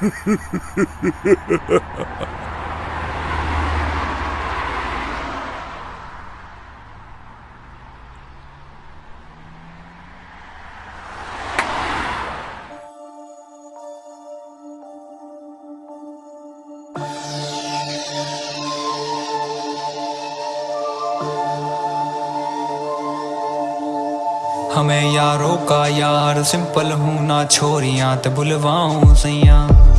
हमें यारों का यार सिंपल हूँ ना छोरियाँ ते बुलवाऊं सैया।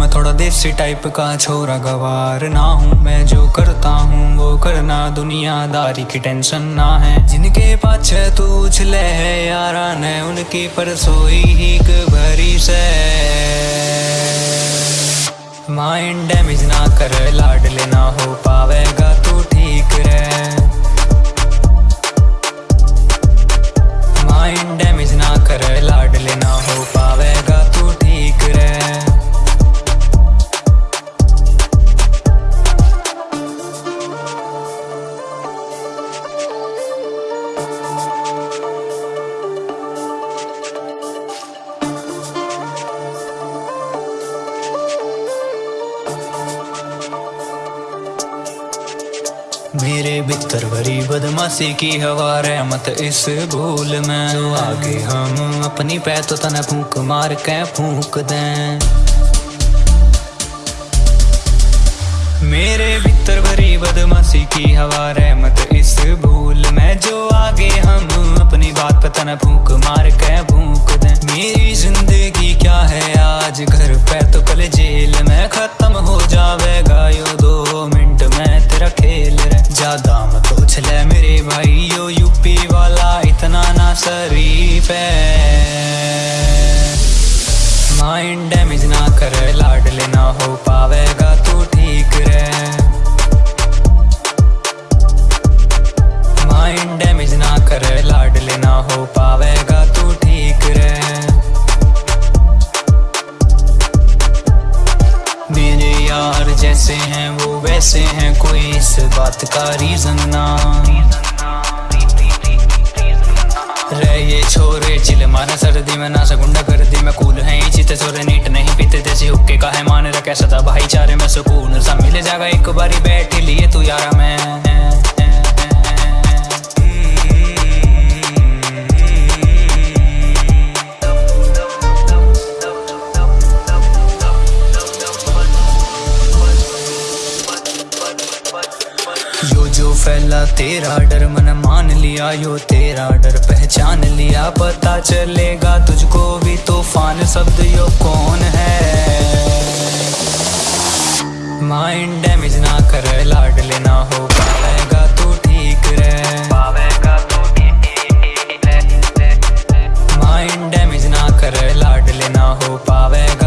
मैं थोड़ा देसी टाइप का छोरा गवार ना हूँ, मैं जो करता हूँ वो करना दुनियादारी की टेंशन ना है। जिनके पाछे तू उछले है, यारा ने उनकी परसोई ही भरी से माइंड डैमेज ना कर, लाड लेना हो पावेगा मेरे भीतर भरी बदमाशी की हवा, रहमत इस भूल में। आगे हम अपनी पै तो तन फूक मार के फूक दें। मेरे भीतर भरी बदमाशी की हवा, रहमत इस भूल में। जो आगे हम अपनी बात पता न फूक में तेरा खेल रे ज़्यादा मत उछले मेरे भाई, यो यूपी वाला इतना ना शरीफ है। माइंड डैमेज ना कर, लाड लेना हो पावेगा, तू ठीक रे वैसे हैं कोई इस बात का रीजन ना। रह ये छोरे, चिल मारे, सर्दी में ना सगुंडा कर दी। मैं कूल है चित छोरे नीट नहीं पीते। जैसे हुक्के का है मान रखे सदा। भाईचारे में सुकून सा मिल जाएगा। एक बारी बैठ लिए तू यारा मैं। जो फैला तेरा डर, मन मान लिया यो तेरा डर। पहचान लिया, पता चलेगा तुझको भी तूफ़ान शब्द यो कौन है? माइंड डैमेज ना कर, लाड लेना हो पाएगा तू तो ठीक रे पाएगा तू माइंड डैमेज ना कर, लाड लेना हो पाएगा